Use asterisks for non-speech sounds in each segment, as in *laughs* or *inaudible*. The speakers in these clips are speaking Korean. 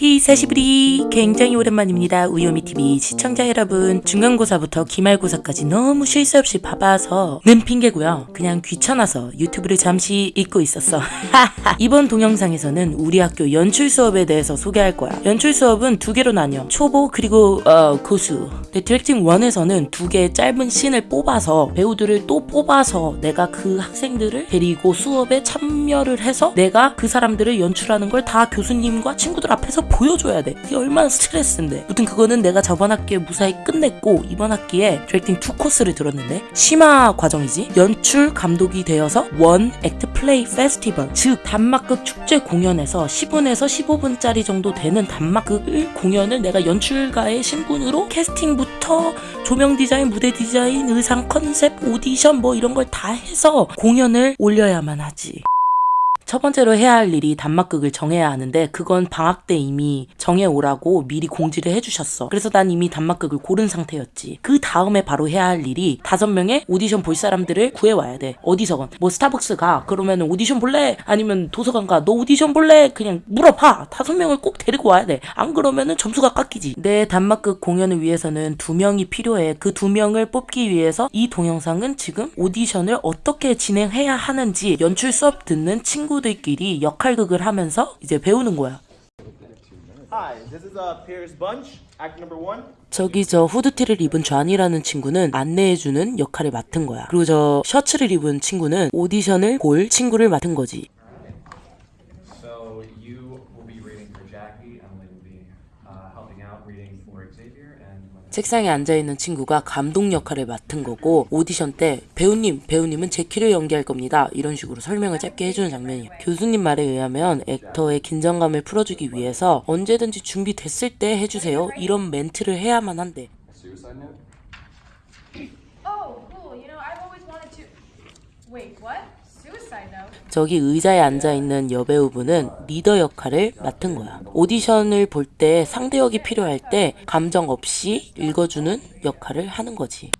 久しぶり 굉장히 오랜만입니다. 우요미TV 시청자 여러분 중간고사부터 기말고사까지 너무 쉴 새 없이 바빠서 는 핑계고요. 그냥 귀찮아서 유튜브를 잠시 잊고 있었어. *laughs* 이번 동영상에서는 우리 학교 연출 수업에 대해서 소개할 거야. 연출 수업은 두 개로 나뉘어 초보 그리고 어, 고수. directing 1에서는 두 개의 짧은 씬을 뽑아서 배우들을 또 뽑아서 내가 그 학생들을 데리고 수업에 참여를 해서 내가 그 사람들을 연출하는 걸 다 교수님과 친구들 앞에서 보여줘야 돼. 이게 얼마나 스트레스인데. 무튼 그거는 내가 저번 학기에 무사히 끝냈고 이번 학기에 directing 2 코스를 들었는데 심화 과정이지. 연출 감독이 되어서 one act play festival 즉 단막극 축제 공연에서 10분에서 15분짜리 정도 되는 단막극을 공연을 내가 연출가의 신분으로 캐스팅부터 조명 디자인, 무대 디자인, 의상 컨셉, 오디션 뭐 이런 걸 다 해서 공연을 올려야만 하지. 첫 번째로 해야 할 일이 단막극을 정해야 하는데 그건 방학 때 이미 정해오라고 미리 공지를 해주셨어. 그래서 난 이미 단막극을 고른 상태였지. 그 다음에 바로 해야 할 일이 다섯 명의 오디션 볼 사람들을 구해와야 돼. 어디서건. 뭐 스타벅스 가. 그러면 오디션 볼래? 아니면 도서관 가. 너 오디션 볼래? 그냥 물어봐. 다섯 명을 꼭 데리고 와야 돼. 안 그러면은 점수가 깎이지. 내 단막극 공연을 위해서는 두 명이 필요해. 그 두 명을 뽑기 위해서 이 동영상은 지금 오디션을 어떻게 진행해야 하는지 연출 수업 듣는 친구들 끼리 역할극을 하면서 이제 배우는 거야. Uh. 저기 저 후드티를 입은 좌니라는 친구는 안내해주는 역할을 맡은 거야. 그리고 저 셔츠를 입은 친구는 오디션을 볼 친구를 맡은 거지. So you will be reading for Jackie, Emily will be uh, helping out reading for Xavier, and when 책상에 앉아있는 친구가 감독 역할을 맡은 거고 오디션 때 배우님, 배우님은 제 키를 연기할 겁니다. 이런 식으로 설명을 짧게 해주는 장면이야. 교수님 말에 의하면 액터의 긴장감을 풀어주기 위해서 언제든지 준비됐을 때 해주세요. 이런 멘트를 해야만 한대. Oh. Wait, what? 저기 의자에 앉아있는 여배우분은 리더 역할을 맡은 거야. 오디션을 볼 때 상대역이 필요할 때 감정 없이 읽어주는 역할을 하는 거지.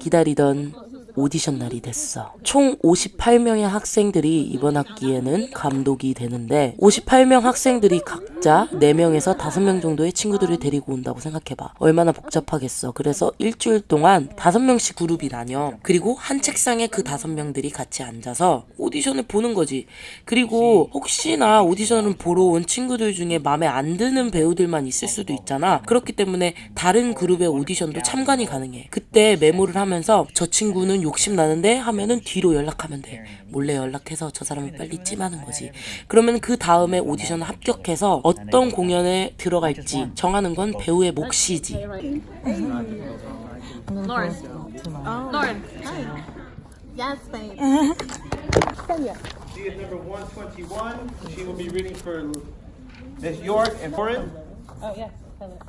기다리던 오디션 날이 됐어. 총 58명의 학생들이 이번 학기에는 감독이 되는데 58명 학생들이 각자 4명에서 5명 정도의 친구들을 데리고 온다고 생각해봐. 얼마나 복잡하겠어. 그래서 일주일 동안 5명씩 그룹이 나뉘어. 그리고 한 책상에 그 5명들이 같이 앉아서 오디션을 보는 거지. 그리고 혹시나 오디션을 보러 온 친구들 중에 마음에 안 드는 배우들만 있을 수도 있잖아. 그렇기 때문에 다른 그룹의 오디션도 참관이 가능해. 그때 메모를 하면서 저 친구는 욕심 나는데 하면은 뒤로 연락하면 돼. 몰래 연락해서 저 사람을 빨리 찜하는 거지. 그러면 그 다음에 오디션을 합격해서 어떤 공연에 들어갈지 정하는 건 배우의 몫이지. She is number 121. She will be reading for Miss York and Corin. Oh, yes.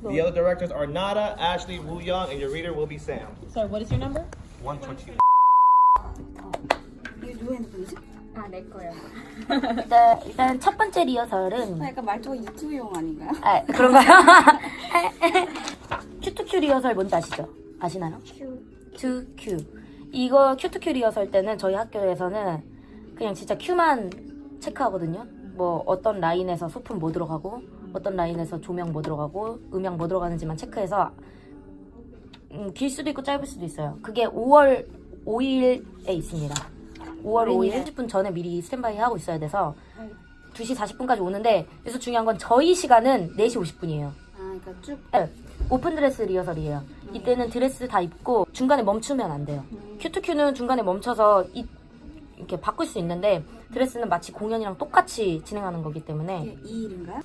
The other directors are Nada, Ashley, Wu Young, and your reader will be Sam. Sorry, what is your number? 121. 일단, 일단 첫 번째 리허설은 약간 말투가 유튜브용 아닌가요? 아 그런가요? *laughs* cue to cue 리허설 뭔지 아시죠? 아시나요? 큐. 큐. 이거 cue to cue 리허설 때는 저희 학교에서는 그냥 진짜 큐만 체크하거든요. 뭐 어떤 라인에서 소품 뭐 들어가고 어떤 라인에서 조명 뭐 들어가고 음향 뭐 들어가는지만 체크해서 음, 길 수도 있고 짧을 수도 있어요. 그게 5월 5일에 있습니다. 5월 5일 30분 전에 미리 스탠바이 하고 있어야 돼서 2시 40분까지 오는데 여기서 중요한 건 저희 시간은 4시 50분이에요. 아, 그러니까 쭉 네, open dress rehearsal이에요. 이때는 드레스 다 입고 중간에 멈추면 안 돼요. cue to cue는 중간에 멈춰서 이, 이렇게 바꿀 수 있는데 드레스는 마치 공연이랑 똑같이 진행하는 거기 때문에 이 일인가요?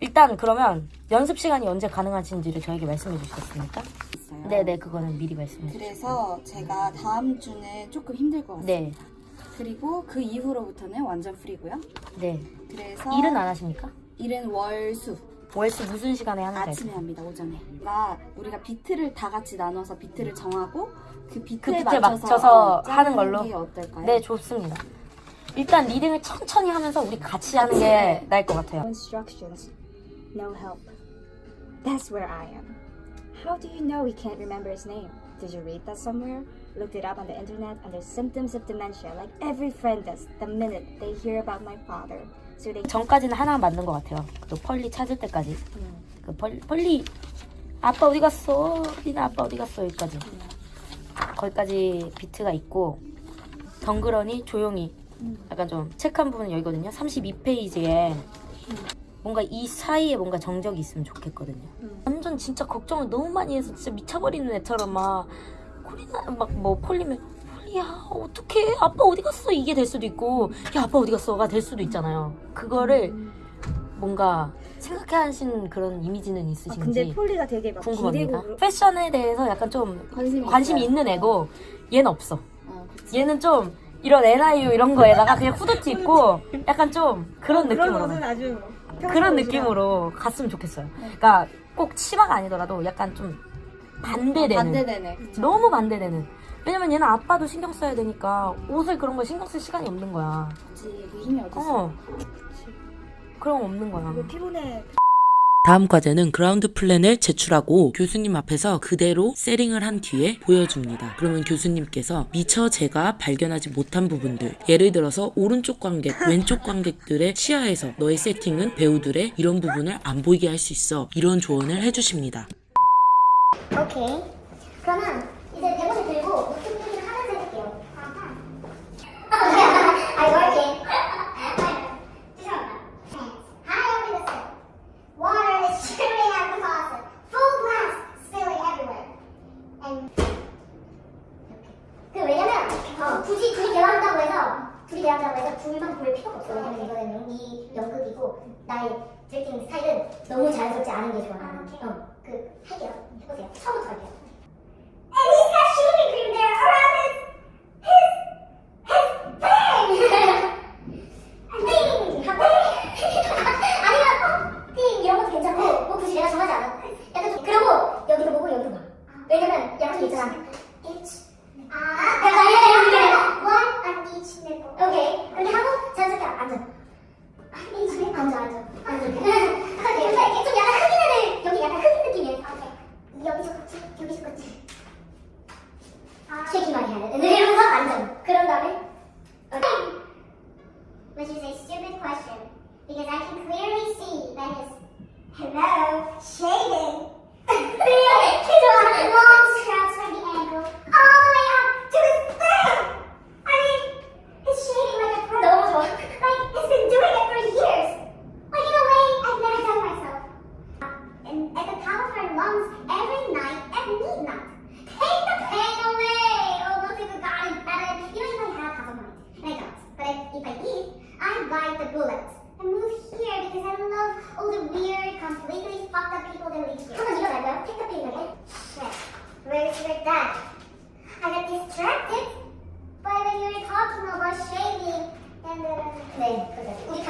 일단 그러면 연습 시간이 언제 가능하신지를 저에게 말씀해 주시겠습니까? 있어요. 네네 그거는 미리 말씀해 주세요. 그래서 제가 다음 주는 조금 힘들 것 같습니다. 네, 그리고 그 이후로부터는 완전 프리고요. 네. 그래서 일은 안 하십니까? 일은 월수 월수 무슨 시간에 하는지 아침에 알죠? 합니다. 오전에. 그러니까 우리가 비트를 다 같이 나눠서 비트를 정하고 그 비트에, 비트에 맞춰서, 맞춰서 어, 하는 걸로? 게 어떨까요? 네 좋습니다. 일단 리딩을 천천히 하면서 우리 같이 하는 게 나을 것 같아요. instructions, no help. That's where I am. How do you know he can't remember his name? Did you read that somewhere? Looked it up on the internet there's symptoms of dementia, like every friend does, the minute they hear about my father. So they 전까지는 하나 맞는 것 같아요. 그 펄리 찾을 때까지. 그 펄, 펄리 아빠 어디 갔어? 리나 아빠 어디 갔어? 여기까지. 거기까지 비트가 있고 덩그러니 조용히 약간 좀 체크한 부분은 여기거든요. 32페이지에 뭔가 이 사이에 뭔가 정적이 있으면 좋겠거든요. 완전 진짜 걱정을 너무 많이 해서 진짜 미쳐버리는 애처럼 막 콜리나 막뭐 폴리면 폴리야 어떡해 아빠 어디 갔어 이게 될 수도 있고 야 아빠 어디 갔어가 될 수도 있잖아요. 그거를 뭔가 생각해 하신 그런 이미지는 아, 있으신지 근데 폴리가 되게 막 궁금합니다. 기대고 패션에 대해서 약간 좀 관심이, 있어요. 있는 애고 얘는 없어. 어. 얘는 좀 이런 NIU 이런 거에다가 그냥 후드티 입고 약간 좀 그런 그런 느낌으로 아주 그런 느낌으로 갔으면 좋겠어요. 그러니까 꼭 치마가 아니더라도 약간 좀 반대되는 반대되네. 그쵸? 너무 반대되는 왜냐면 얘는 아빠도 신경 써야 되니까 옷을 그런 거 신경 쓸 시간이 없는 거야. 그치. 그 힘이 어딨어. 어. 그런 거 없는 거야. 이거 피곤해. 다음 과제는 ground plan을 제출하고 교수님 앞에서 그대로 세팅을 한 뒤에 보여줍니다. 그러면 교수님께서 미처 제가 발견하지 못한 부분들, 예를 들어서 오른쪽 관객, *laughs* 왼쪽 관객들의 시야에서 너의 세팅은 배우들의 이런 부분을 안 보이게 할 수 있어. 이런 조언을 해주십니다. 오케이. 그러면 이제 대본을 들고 노트북을 하면서 해볼게요. 아, *laughs* working. *laughs* 죄송합니다. High over the sink. Water is dripping out of the faucet. Full glass, spilling everywhere. And 그 왜냐면 어, 굳이 둘이 대화한다고 해서 둘이 대화한다고 해서 둘만 볼 필요가 없어. 왜냐면 이거는 이 연극이고 나의 드레킹 스타일은 너무 자연스럽지 않은 게 좋아. 나는. 어, 그 할게요. 해보세요. 처음부터 할게요. bite the bullet. I move here because I love all the weird, completely fucked up people that live here. 한번 일어나고요. Take the pain away. Shit. Where's your dad? I got distracted by when you were talking about shaving and uh, 네, 그래. 우리